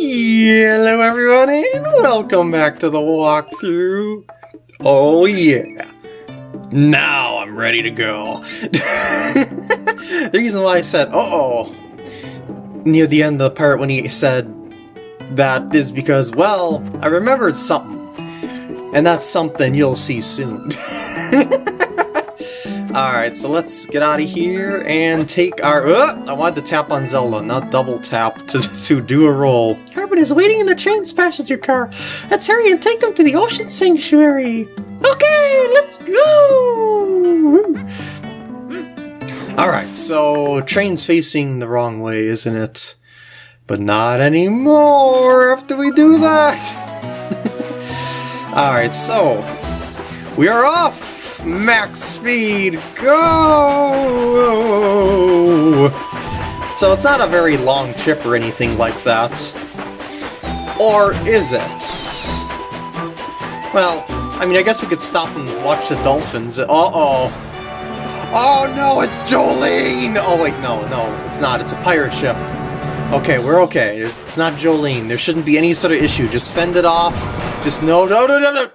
Hello everyone and welcome back to the walkthrough. Oh yeah. Now I'm ready to go. the reason why I said uh-oh near the end of the part when he said that is because, well, I remembered something. And that's something you'll see soon. Alright, so let's get out of here and take our... Uh, I wanted to tap on Zelda, not double tap to, to do a roll. Carben is waiting in the train passenger car. Let's hurry and take him to the Ocean Sanctuary. Okay, let's go! Alright, so train's facing the wrong way, isn't it? But not anymore after we do that! Alright, so... We are off! Max speed, go! So it's not a very long trip or anything like that. Or is it? Well, I mean, I guess we could stop and watch the dolphins. Uh-oh. Oh no, it's Jolene! Oh wait, no, no, it's not. It's a pirate ship. Okay, we're okay. it's not Jolene. There shouldn't be any sort of issue. Just fend it off. Just no, no, no, no, no.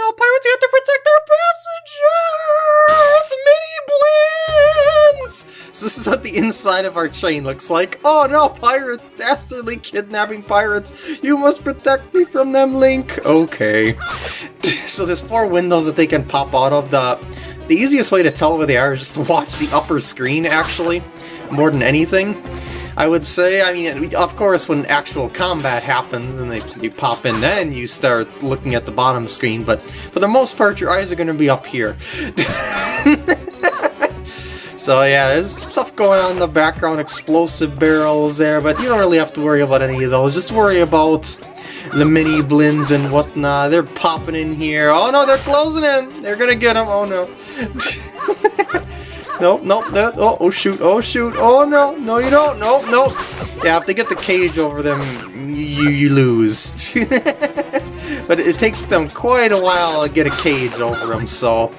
Oh no, pirates you have to protect their passengers! Mini Blins! So this is what the inside of our chain looks like. Oh no, pirates! Dastardly kidnapping pirates! You must protect me from them, Link! Okay. so there's four windows that they can pop out of. The, the easiest way to tell where they are is just to watch the upper screen, actually, more than anything. I would say. I mean, of course, when actual combat happens and they you pop in, then you start looking at the bottom screen. But for the most part, your eyes are going to be up here. so yeah, there's stuff going on in the background, explosive barrels there, but you don't really have to worry about any of those. Just worry about the mini blins and whatnot. They're popping in here. Oh no, they're closing in. They're gonna get them. Oh no. nope, nope, oh, oh shoot, oh shoot, oh no, no you don't, nope, nope. Yeah, if they get the cage over them, you, you lose. but it takes them quite a while to get a cage over them, so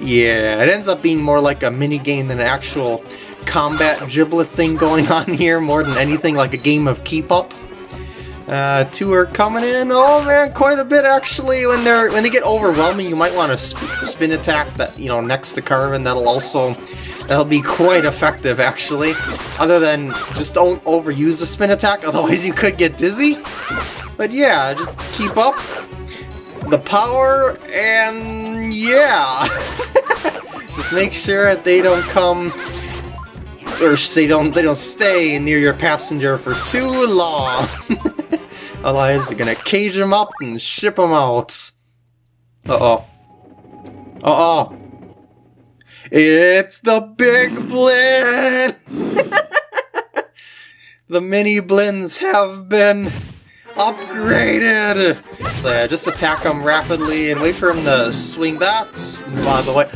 yeah, it ends up being more like a mini game than an actual combat giblet thing going on here, more than anything like a game of keep up. Uh, two are coming in. Oh man, quite a bit actually. When they're when they get overwhelming, you might want to sp spin attack that you know next to Carben. That'll also that'll be quite effective actually. Other than just don't overuse the spin attack, otherwise you could get dizzy. But yeah, just keep up the power and yeah. just make sure that they don't come or they don't they don't stay near your passenger for too long. Otherwise, they're gonna cage them up and ship them out. Uh-oh. Uh-oh. It's the Big Blin! the mini blins have been upgraded! So yeah, just attack him rapidly and wait for him to swing that. Move out of the way.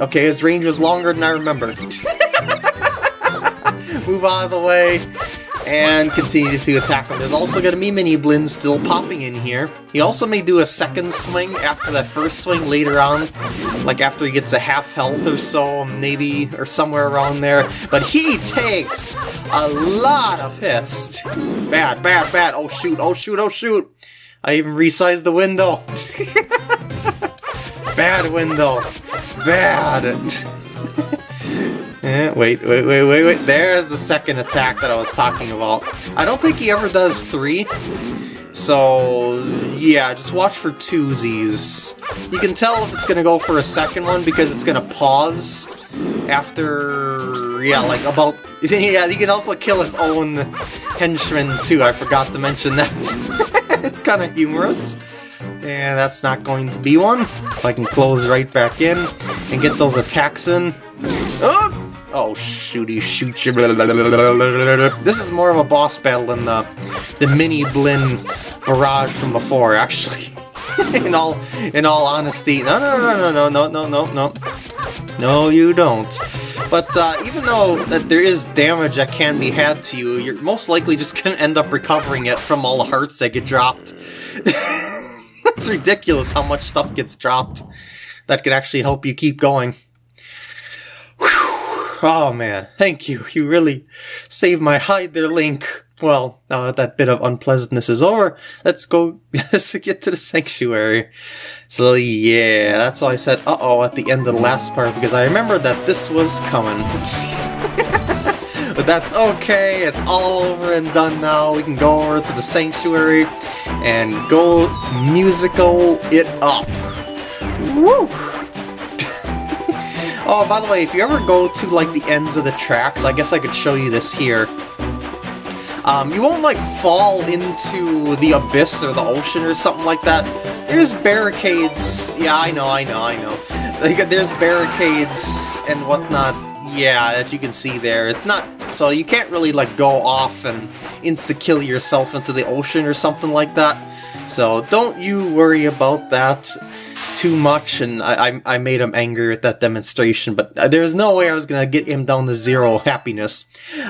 Okay, his range was longer than I remembered. Move out of the way and continue to attack him. There's also going to be mini blins still popping in here. He also may do a second swing after that first swing later on, like after he gets a half health or so, maybe, or somewhere around there. But he takes a lot of hits. Bad, bad, bad. Oh shoot, oh shoot, oh shoot. I even resized the window. bad window. Bad. Eh, wait, wait, wait, wait, wait. There's the second attack that I was talking about. I don't think he ever does three. So, yeah, just watch for twosies. You can tell if it's going to go for a second one because it's going to pause after, yeah, like about... Yeah, he can also kill his own henchman too, I forgot to mention that. it's kind of humorous. And that's not going to be one, so I can close right back in and get those attacks in. Oh! Oh, shooty shoot you. This is more of a boss battle than the, the mini Blin barrage from before, actually. in all in all honesty. No, no, no, no, no, no, no, no, no. No, you don't. But uh, even though that there is damage that can be had to you, you're most likely just going to end up recovering it from all the hearts that get dropped. it's ridiculous how much stuff gets dropped that could actually help you keep going. Oh man, thank you. You really saved my hide there, Link. well, that bit of unpleasantness is over, let's go let's get to the sanctuary. So yeah, that's why I said uh-oh at the end of the last part, because I remember that this was coming. but that's okay, it's all over and done now. We can go over to the sanctuary and go musical it up. Woo! Oh, by the way, if you ever go to like the ends of the tracks, I guess I could show you this here. Um, you won't like fall into the abyss or the ocean or something like that. There's barricades. Yeah, I know, I know, I know. Like, there's barricades and whatnot. Yeah, that you can see there. It's not so you can't really like go off and insta kill yourself into the ocean or something like that. So don't you worry about that too much, and I, I, I, made him angry at that demonstration, but there's no way I was gonna get him down to zero happiness.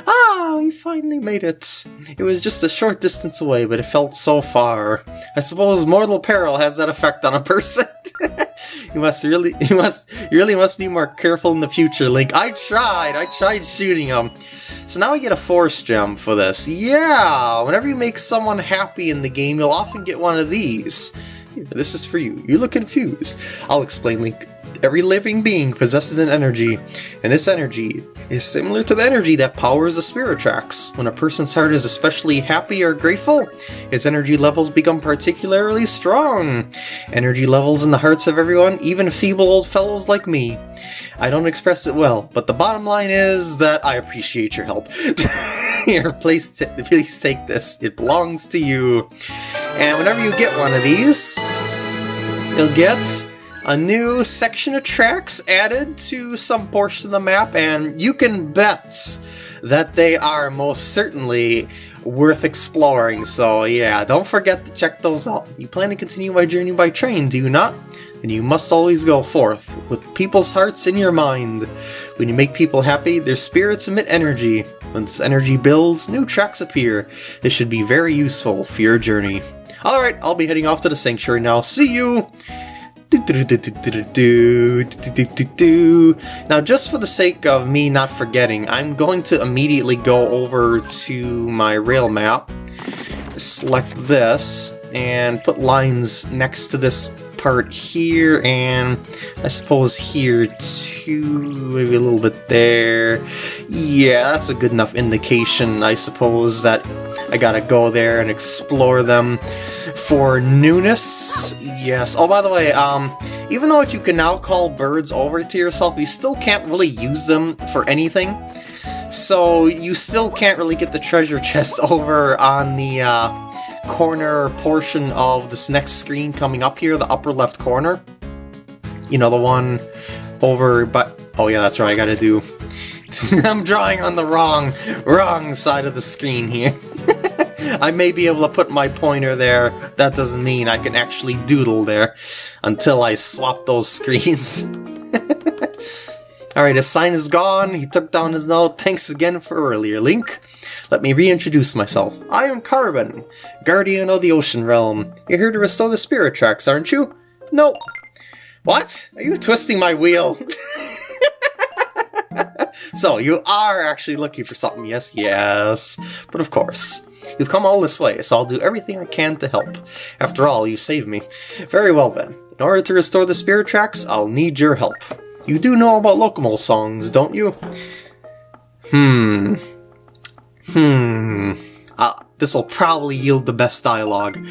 Ah, we finally made it. It was just a short distance away, but it felt so far. I suppose mortal peril has that effect on a person. you must really, you must, you really must be more careful in the future, Link. I tried, I tried shooting him. So now we get a Force Gem for this. Yeah, whenever you make someone happy in the game, you'll often get one of these. This is for you. You look confused. I'll explain, Link. Every living being possesses an energy, and this energy is similar to the energy that powers the spirit tracks. When a person's heart is especially happy or grateful, his energy levels become particularly strong. Energy levels in the hearts of everyone, even feeble old fellows like me. I don't express it well, but the bottom line is that I appreciate your help. Here, please, please take this. It belongs to you. And whenever you get one of these, you'll get a new section of tracks added to some portion of the map, and you can bet that they are most certainly worth exploring. So yeah, don't forget to check those out. You plan to continue my journey by train, do you not? Then you must always go forth, with people's hearts in your mind. When you make people happy, their spirits emit energy. Once energy builds, new tracks appear. This should be very useful for your journey. Alright, I'll be heading off to the sanctuary now. See you! Now, just for the sake of me not forgetting, I'm going to immediately go over to my rail map, select this, and put lines next to this part here, and I suppose here too, maybe a little bit there. Yeah, that's a good enough indication, I suppose, that I gotta go there and explore them for newness. Yes. Oh, by the way, um, even though you can now call birds over to yourself, you still can't really use them for anything. So you still can't really get the treasure chest over on the, uh, corner portion of this next screen coming up here, the upper left corner. You know, the one over, but, oh yeah, that's right, I gotta do, I'm drawing on the wrong, wrong side of the screen here. I may be able to put my pointer there, that doesn't mean I can actually doodle there until I swap those screens. Alright, his sign is gone, he took down his note, thanks again for earlier, Link. Let me reintroduce myself. I am Carben, Guardian of the Ocean Realm. You're here to restore the spirit tracks, aren't you? No. What? Are you twisting my wheel? so, you are actually looking for something, yes, yes. But of course, you've come all this way, so I'll do everything I can to help. After all, you saved me. Very well then. In order to restore the spirit tracks, I'll need your help. You do know about Lokomo songs, don't you? Hmm. Hmm. Uh, this will probably yield the best dialogue.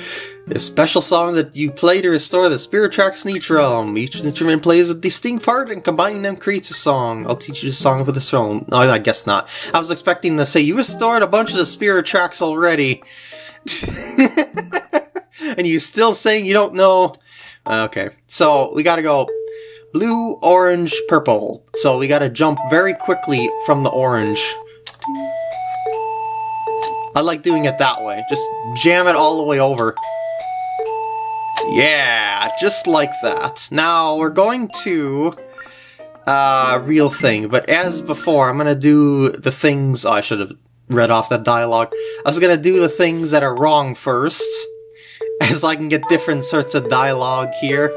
The special song that you play to restore the spirit tracks in each realm. Each instrument plays a distinct part and combining them creates a song. I'll teach you the song for this realm. No, I guess not. I was expecting to say, you restored a bunch of the spirit tracks already. and you still saying you don't know? Okay, so we gotta go blue, orange, purple. So we gotta jump very quickly from the orange. I like doing it that way. Just jam it all the way over. Yeah, just like that. Now, we're going to... Uh, real thing, but as before, I'm gonna do the things... Oh, I should have read off that dialogue. I was gonna do the things that are wrong first, as I can get different sorts of dialogue here.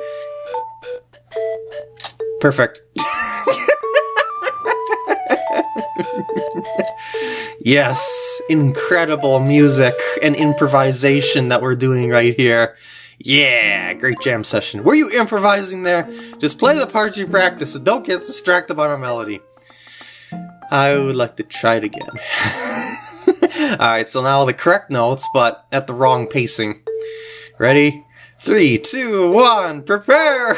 Perfect. Yes, incredible music and improvisation that we're doing right here. Yeah, great jam session. Were you improvising there? Just play the parts you practice and don't get distracted by my melody. I would like to try it again. Alright, so now the correct notes, but at the wrong pacing. Ready? Three, two, one, prepare!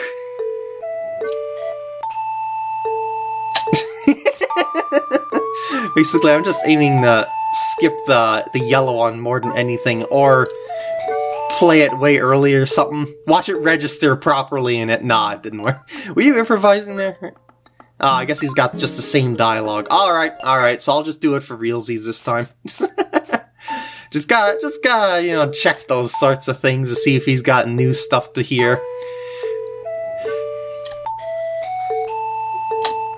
Basically, I'm just aiming to skip the, the yellow one more than anything, or play it way early or something. Watch it register properly in it. Nah, it didn't work. Were you improvising there? Oh, I guess he's got just the same dialogue. Alright, alright, so I'll just do it for realsies this time. just gotta, just gotta, you know, check those sorts of things to see if he's got new stuff to hear.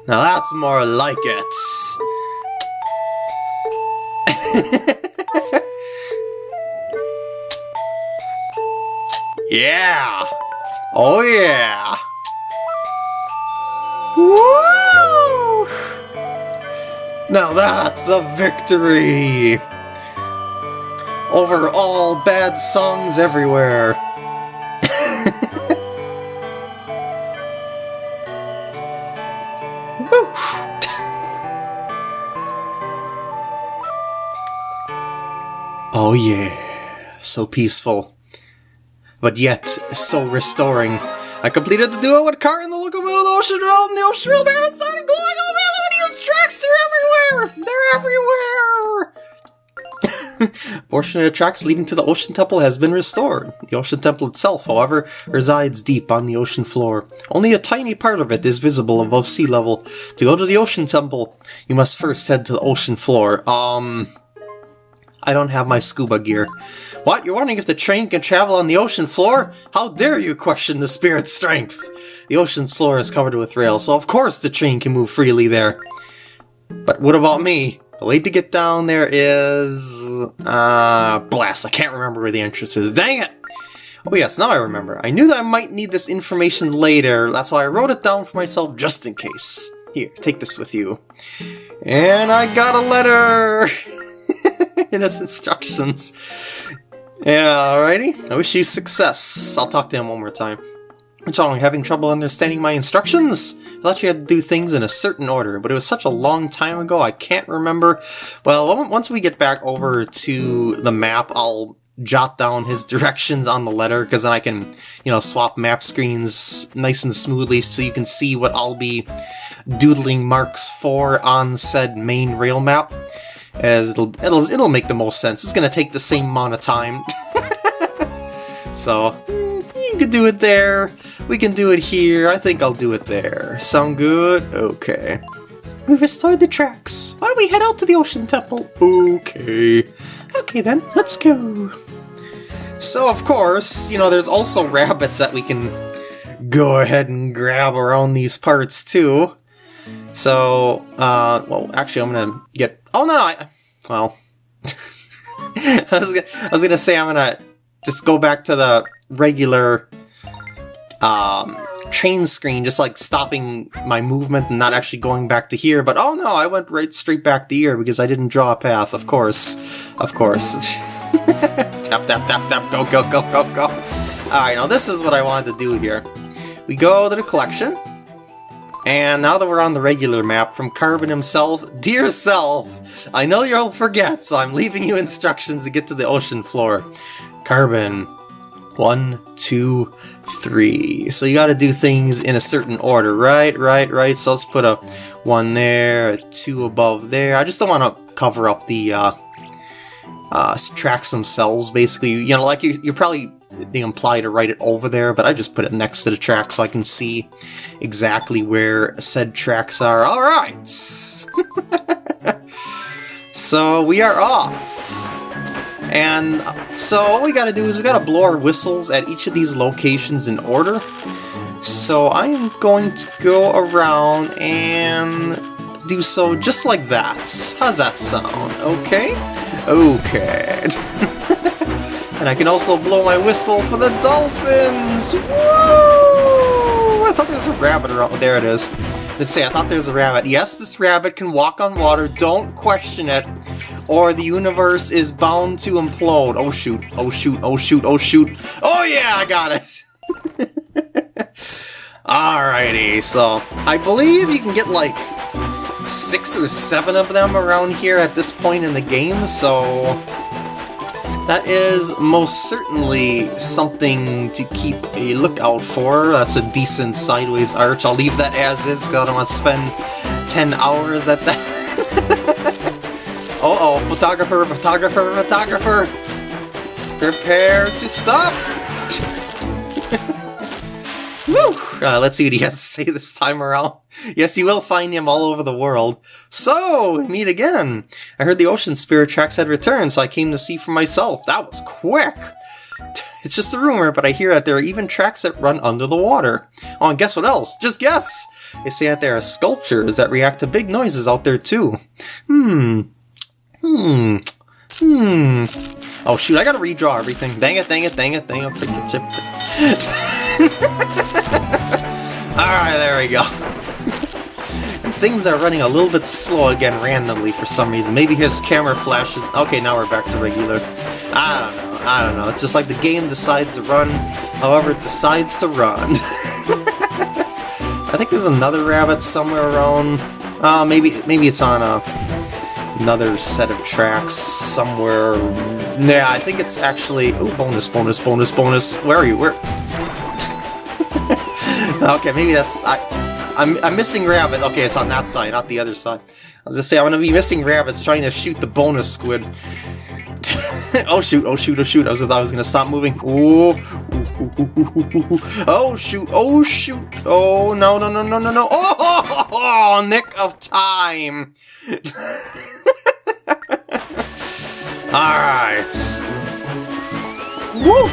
Now that's more like it. yeah! Oh yeah! Woo! Now that's a victory! Over all bad songs everywhere. Oh yeah, so peaceful. But yet, so restoring. I completed the duo with Carben the locomotive of the ocean realm. The ocean realm and started glowing over melodious tracks. They're everywhere. They're everywhere. Portion of the tracks leading to the Ocean Temple has been restored. The Ocean Temple itself, however, resides deep on the ocean floor. Only a tiny part of it is visible above sea level. To go to the Ocean Temple, you must first head to the ocean floor. Um... I don't have my scuba gear. What? You're wondering if the train can travel on the ocean floor? How dare you question the spirit's strength? The ocean's floor is covered with rails, so of course the train can move freely there. But what about me? The way to get down there is... Uh, blast, I can't remember where the entrance is. Dang it! Oh yes, now I remember. I knew that I might need this information later, that's why I wrote it down for myself just in case. Here, take this with you. And I got a letter! in his instructions. Yeah, alrighty. I wish you success. I'll talk to him one more time. What's wrong, having trouble understanding my instructions? I thought you had to do things in a certain order, but it was such a long time ago I can't remember. Well, once we get back over to the map, I'll jot down his directions on the letter, because then I can, you know, swap map screens nice and smoothly so you can see what I'll be doodling marks for on said main rail map as it'll it'll it'll make the most sense. It's gonna take the same amount of time. so you can do it there. We can do it here. I think I'll do it there. Sound good? Okay. We've restored the tracks. Why don't we head out to the Ocean Temple? Okay. Okay then, let's go. So of course, you know, there's also rabbits that we can go ahead and grab around these parts too. So, uh, well, actually, I'm gonna get. Oh no, no I, well, I was gonna, I was gonna say I'm gonna just go back to the regular um, train screen, just like stopping my movement and not actually going back to here. But oh no, I went right straight back to here because I didn't draw a path. Of course, of course. tap tap tap tap. Go go go go go. All right, now this is what I wanted to do here. We go to the collection. And now that we're on the regular map, from Carben himself, Dear Self, I know you'll forget, so I'm leaving you instructions to get to the ocean floor. Carben, one, two, three. So you gotta do things in a certain order, right, right, right. So let's put a one there, a two above there. I just don't want to cover up the uh, uh, tracks themselves, basically. You know, like you, you're probably they imply to write it over there, but I just put it next to the track so I can see exactly where said tracks are. Alright! so we are off! And uh, so all we gotta do is we gotta blow our whistles at each of these locations in order. So I am going to go around and do so just like that. How's that sound? Okay? Okay. And I can also blow my whistle for the dolphins! Woo! I thought there was a rabbit around. There it is. Let's say I thought there was a rabbit. Yes, this rabbit can walk on water. Don't question it. or the universe is bound to implode. Oh shoot, oh shoot, oh shoot, oh shoot. Oh yeah, I got it! Alrighty, so I believe you can get like six or seven of them around here at this point in the game, so that is most certainly something to keep a lookout for. That's a decent sideways arch. I'll leave that as is because I don't want to spend 10 hours at that. Uh-oh, photographer, photographer, photographer! Prepare to stop! Woo! Uh, let's see what he has to say this time around. Yes, you will find him all over the world. So, meet again. I heard the ocean spirit tracks had returned, so I came to see for myself. That was quick! It's just a rumor, but I hear that there are even tracks that run under the water. Oh, and guess what else? Just guess! They say that there are sculptures that react to big noises out there too. Hmm. Hmm. Hmm. Oh shoot, I gotta redraw everything. Dang it, dang it, dang it, dang it. Alright, there we go. Things are running a little bit slow again randomly for some reason. Maybe his camera flashes... Okay, now we're back to regular. I don't know, I don't know. It's just like the game decides to run however it decides to run. I think there's another rabbit somewhere around... Uh, maybe, maybe it's on a another set of tracks somewhere. Yeah, I think it's actually... Oh, bonus, bonus, bonus, bonus. Where are you? Where? okay, maybe that's... I, I'm, I'm missing rabbit. Okay, it's on that side, not the other side. I was gonna say, I'm gonna be missing rabbits trying to shoot the bonus squid. oh shoot, oh shoot, oh shoot, I was I was gonna stop moving. Ooh, Oh shoot, oh shoot, oh no, no, no, no, no, no. Oh, oh, oh nick of time. Alright. Woo!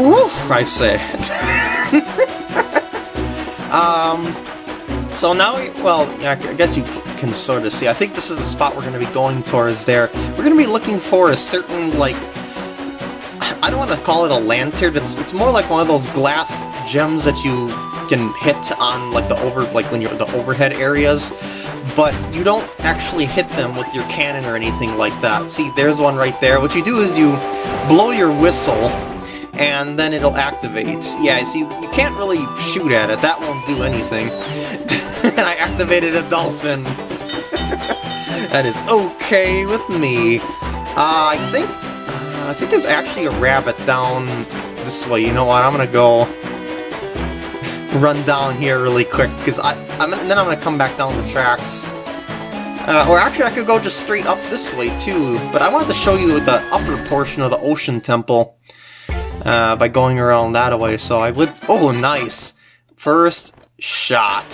Woo, I say. Um, so now, well, I guess you can sort of see. I think this is the spot we're going to be going towards there. We're going to be looking for a certain, like, I don't want to call it a lantern. It's it's more like one of those glass gems that you can hit on like the over like when you're the overhead areas, but you don't actually hit them with your cannon or anything like that. See, there's one right there. What you do is you blow your whistle and then it'll activate. Yeah, see, you can't really shoot at it. That won't do anything. and I activated a dolphin. that is okay with me. Uh, I think I think there's actually a rabbit down this way. You know what? I'm gonna go run down here really quick because I I'm and then I'm gonna come back down the tracks. Uh, or actually, I could go just straight up this way too. But I wanted to show you the upper portion of the Ocean Temple uh, by going around that way. So I would. Oh, nice! First shot.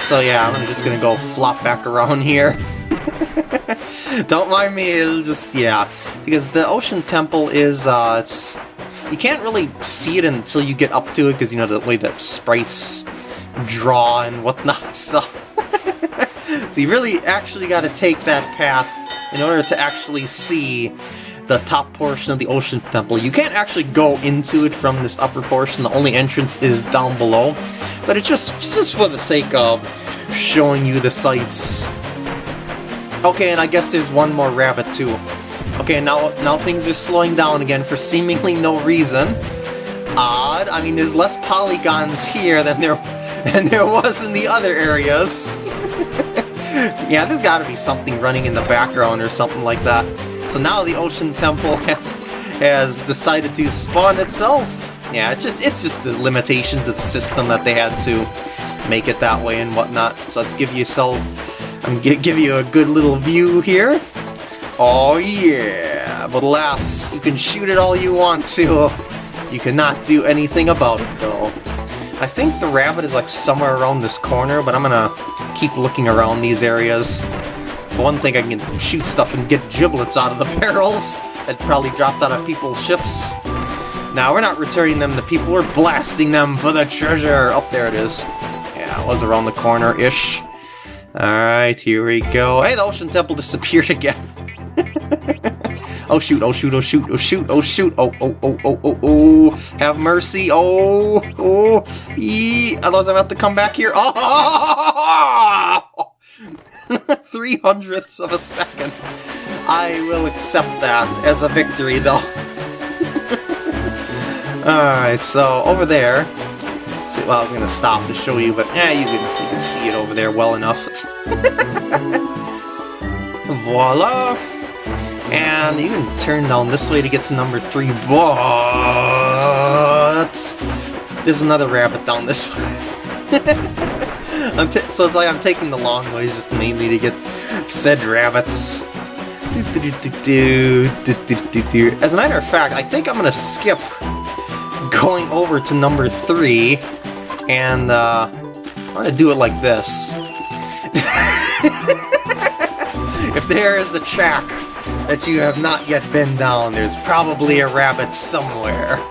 So yeah, I'm just gonna go flop back around here. Don't mind me, it'll just, yeah. Because the Ocean Temple is, uh, it's... You can't really see it until you get up to it, because, you know, the way that sprites draw and whatnot, so... so you really actually got to take that path in order to actually see the top portion of the Ocean Temple. You can't actually go into it from this upper portion, the only entrance is down below. But it's just, just for the sake of showing you the sights Okay, and I guess there's one more rabbit too. Okay, now now things are slowing down again for seemingly no reason. Odd. I mean, there's less polygons here than there than there was in the other areas. yeah, there's got to be something running in the background or something like that. So now the Ocean Temple has has decided to spawn itself. Yeah, it's just it's just the limitations of the system that they had to make it that way and whatnot. So let's give yourself um, I'm gonna give you a good little view here. Oh yeah, but alas, you can shoot it all you want to. You cannot do anything about it though. I think the rabbit is like somewhere around this corner, but I'm gonna keep looking around these areas. For one thing, I can shoot stuff and get giblets out of the barrels that probably dropped out of people's ships. Now, we're not returning them to people, we're blasting them for the treasure! Up oh, there it is. Yeah, it was around the corner-ish. Alright, here we go. Hey, the Ocean Temple disappeared again. oh shoot, oh shoot, oh shoot, oh shoot, oh shoot, oh, oh, oh, oh, oh, oh, have mercy, oh, oh, ee, otherwise I'm about to come back here, oh, oh, oh, oh Three hundredths of a second. I will accept that as a victory, though. Alright, so over there... See, well, I was going to stop to show you, but yeah, you can, you can see it over there well enough. Voila! And you can turn down this way to get to number three, but... There's another rabbit down this way. So it's like I'm taking the long ways just mainly to get said rabbits. As a matter of fact, I think I'm to skip going over to number three, and uh, I'm to do it like this. if there is a track that you have not yet been down, there's probably a rabbit somewhere.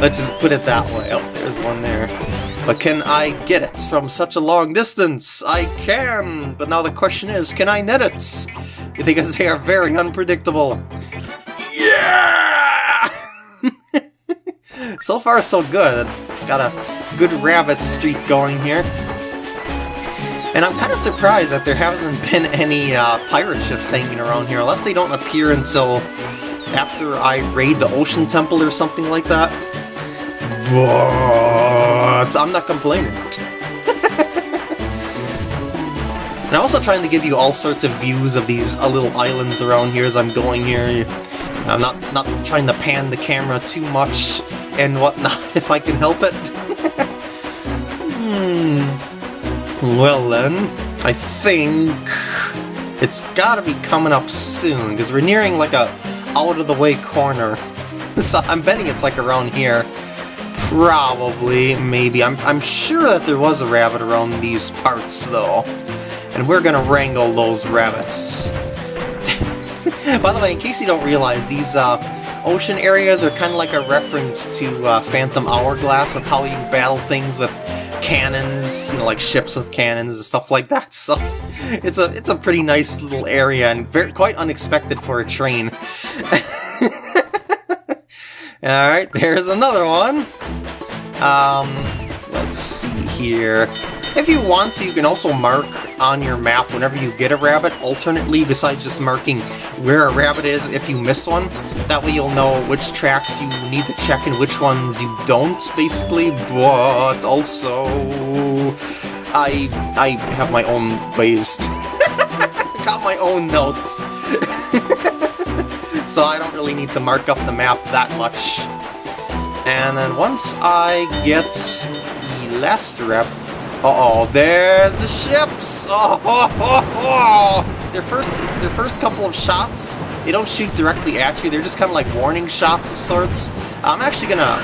Let's just put it that way. Oh, there's one there. But can I get it from such a long distance? I can! But now the question is, can I net it? Because they are very unpredictable. Yeah! so far, so good. Got a good rabbit streak going here. And I'm kind of surprised that there hasn't been any uh, pirate ships hanging around here, unless they don't appear until after I raid the Ocean Temple or something like that. But I'm not complaining. and I'm also trying to give you all sorts of views of these uh, little islands around here as I'm going here. I'm not, not trying to pan the camera too much and whatnot, if I can help it. hmm. Well then, I think it's gotta be coming up soon, because we're nearing like a out-of-the-way corner. So I'm betting it's like around here. Probably, maybe. I'm, I'm sure that there was a rabbit around these parts, though. And we're gonna wrangle those rabbits. By the way, in case you don't realize, these uh, ocean areas are kind of like a reference to uh, Phantom Hourglass with how you battle things with cannons, you know, like ships with cannons and stuff like that. So it's a it's a pretty nice little area and very quite unexpected for a train. Alright, there's another one. Um, let's see here. If you want to, you can also mark on your map whenever you get a rabbit, alternately, besides just marking where a rabbit is if you miss one. That way you'll know which tracks you need to check and which ones you don't, basically, but also... I I have my own ways. Got my own notes. so I don't really need to mark up the map that much. And then once I get the last rep... Uh-oh, there's the ships! Oh, oh, oh, oh, Their first, their first couple of shots, they don't shoot directly at you, they're just kind of like warning shots of sorts. I'm actually gonna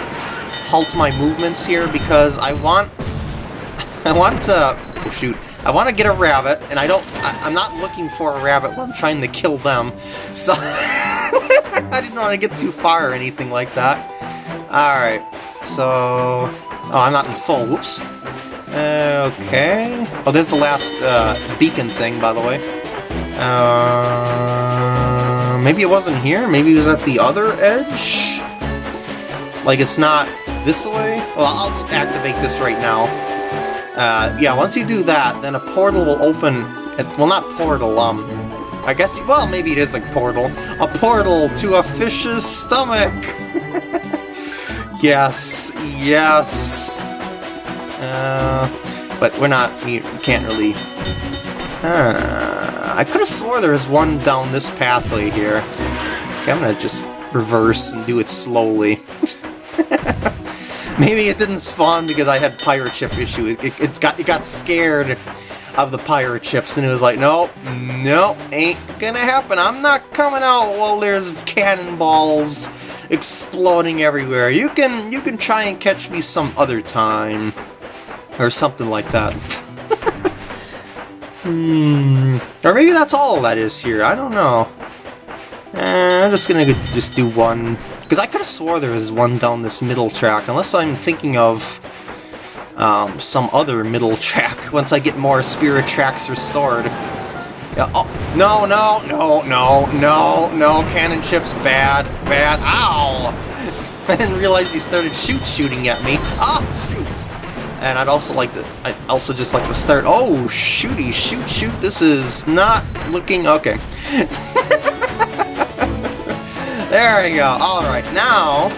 halt my movements here because I want... I want to... Oh, shoot. I want to get a rabbit, and I don't... I, am not looking for a rabbit when I'm trying to kill them, so... I didn't want to get too far or anything like that. Alright, so... Oh, I'm not in full, whoops. Okay... Oh, there's the last uh, beacon thing, by the way. Uh, maybe it wasn't here? Maybe it was at the other edge? Like, it's not this way? Well, I'll just activate this right now. Uh, yeah, once you do that, then a portal will open... At, well, not portal, um... I guess, well, maybe it is a portal. A portal to a fish's stomach! yes, yes! Uh, but we're not, we can't really... Uh, I could have swore there was one down this pathway here. Okay, I'm gonna just reverse and do it slowly. Maybe it didn't spawn because I had pirate ship issue. It, it, it's got it got scared of the pirate ships and it was like, nope, nope, ain't gonna happen. I'm not coming out while there's cannonballs exploding everywhere. You can you can try and catch me some other time. Or something like that. hmm. Or maybe that's all that is here. I don't know. Eh, I'm just gonna just do one because I could have swore there was one down this middle track, unless I'm thinking of um, some other middle track once I get more spirit tracks restored. Yeah, oh, no, no, no, no, no, no, cannon ships, bad, bad, ow! I didn't realize you started shoot shooting at me. Ah, shoot! And I'd also like to, I'd also just like to start, oh, shooty, shoot, shoot, this is not looking, okay. there we go, alright, now,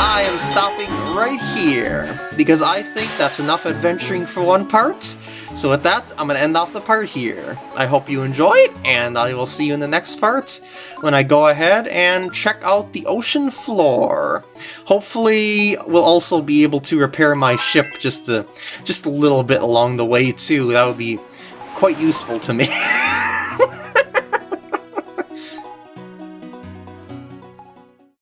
I am stopping right here, because I think that's enough adventuring for one part. So with that, I'm going to end off the part here. I hope you enjoyed, and I will see you in the next part when I go ahead and check out the ocean floor. Hopefully, we'll also be able to repair my ship just a, just a little bit along the way too. That would be quite useful to me.